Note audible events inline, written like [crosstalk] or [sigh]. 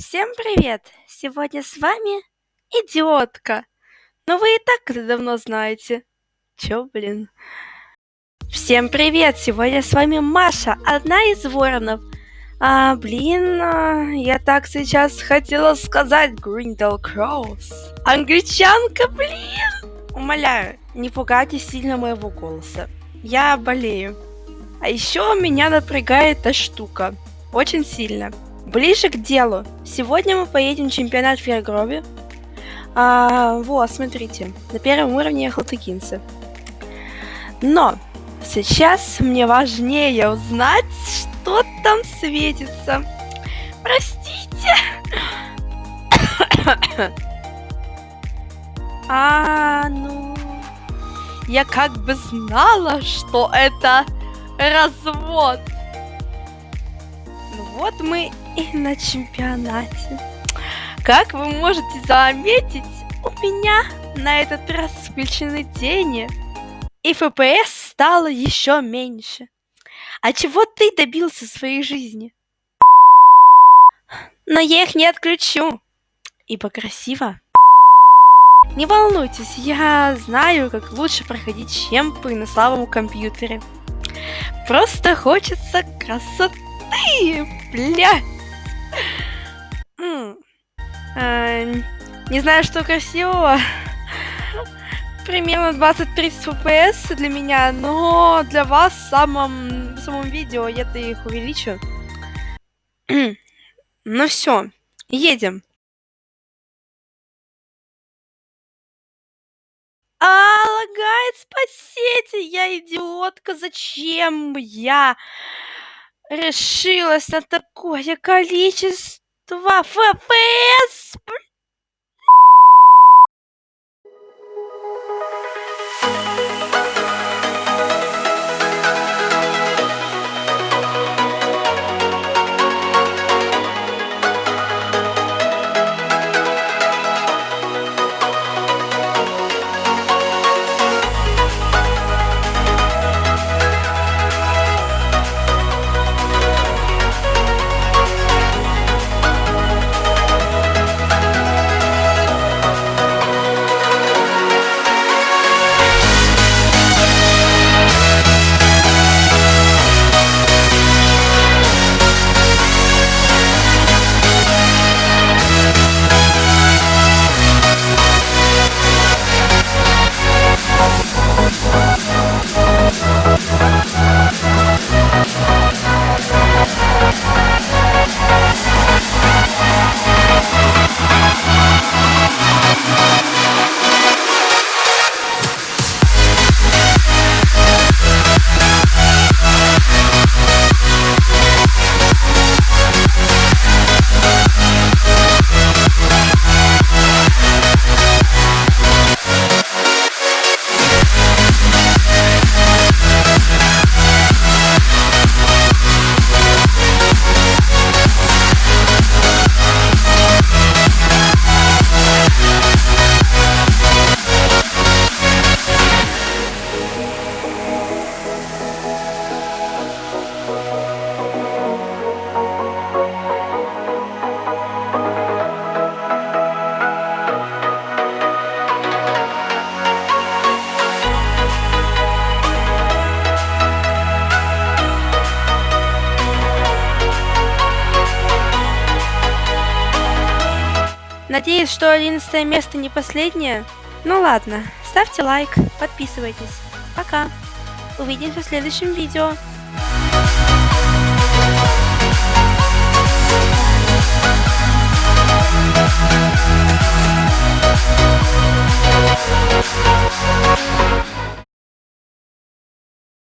Всем привет! Сегодня с вами идиотка. Но вы и так это давно знаете. Чё, блин? Всем привет! Сегодня с вами Маша, одна из воронов. А, блин, а, я так сейчас хотела сказать Гриндел Кроуз. Англичанка, блин! Умоляю, не пугайте сильно моего голоса. Я болею. А еще меня напрягает эта штука. Очень сильно. Ближе к делу. Сегодня мы поедем в чемпионат Фергрови. А, вот, смотрите. На первом уровне Халтыкинцы. Но сейчас мне важнее узнать, что там светится. Простите. [coughs] а, ну... Я как бы знала, что это развод. Ну вот мы и на чемпионате. Как вы можете заметить, у меня на этот раз включены тени, и ФПС стало еще меньше. А чего ты добился в своей жизни? Но я их не отключу, ибо красиво. Не волнуйтесь, я знаю, как лучше проходить чемпы на слабом компьютере. Просто хочется красоты, блядь. А, не знаю, что красивого. Примерно 20-30 FPS для меня, но для вас в самом, в самом видео я-то их увеличу. [clears throat] ну все, едем. А, лагает, спасите, я идиотка, зачем я решилась на такое количество фпс Надеюсь, что одиннадцатое место не последнее. Ну ладно, ставьте лайк, подписывайтесь. Пока. Увидимся в следующем видео.